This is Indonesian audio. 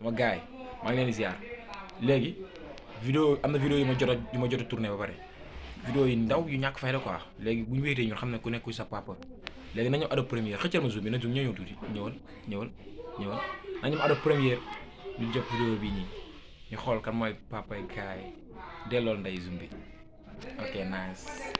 sama gaay yi maa ngi leen di ziar. Léegi vidéo am na vidéo yu ma jot a yu ma jot a tourné ba pare. Vidéo yi ndaw yu ñàkk fayda quoi. Léegi bu ñu wéetee ñun xam ne ku nekk sa papa. Léegi nañu Adobe Premiere xëccal ma zoom bi na zoom ñëw tuuti. Ñëwal ñëwal ñëwal. Nañu ma Adobe ñu jot vidéo bi nii. Ñu xool kan mooy papa gaay kaay dellool nday zoom bi. Ok nice.